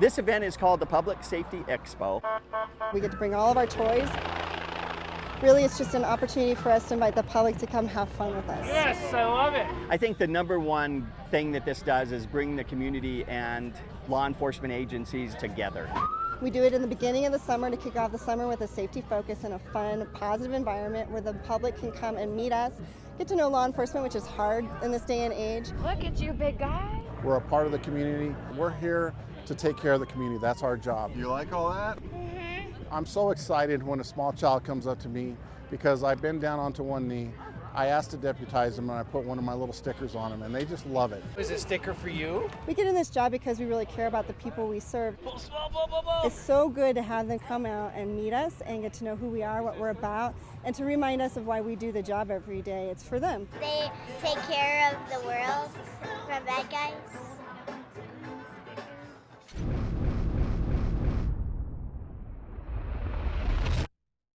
This event is called the Public Safety Expo. We get to bring all of our toys. Really, it's just an opportunity for us to invite the public to come have fun with us. Yes, I love it. I think the number one thing that this does is bring the community and law enforcement agencies together. We do it in the beginning of the summer to kick off the summer with a safety focus and a fun, positive environment where the public can come and meet us, get to know law enforcement, which is hard in this day and age. Look at you, big guy. We're a part of the community. We're here to take care of the community. That's our job. You like all that? Mm-hmm. I'm so excited when a small child comes up to me because I bend down onto one knee. I asked to deputize them and I put one of my little stickers on them and they just love it. Is a sticker for you? We get in this job because we really care about the people we serve. It's so good to have them come out and meet us and get to know who we are, what we're about, and to remind us of why we do the job every day. It's for them. They take care of the world from bad guys.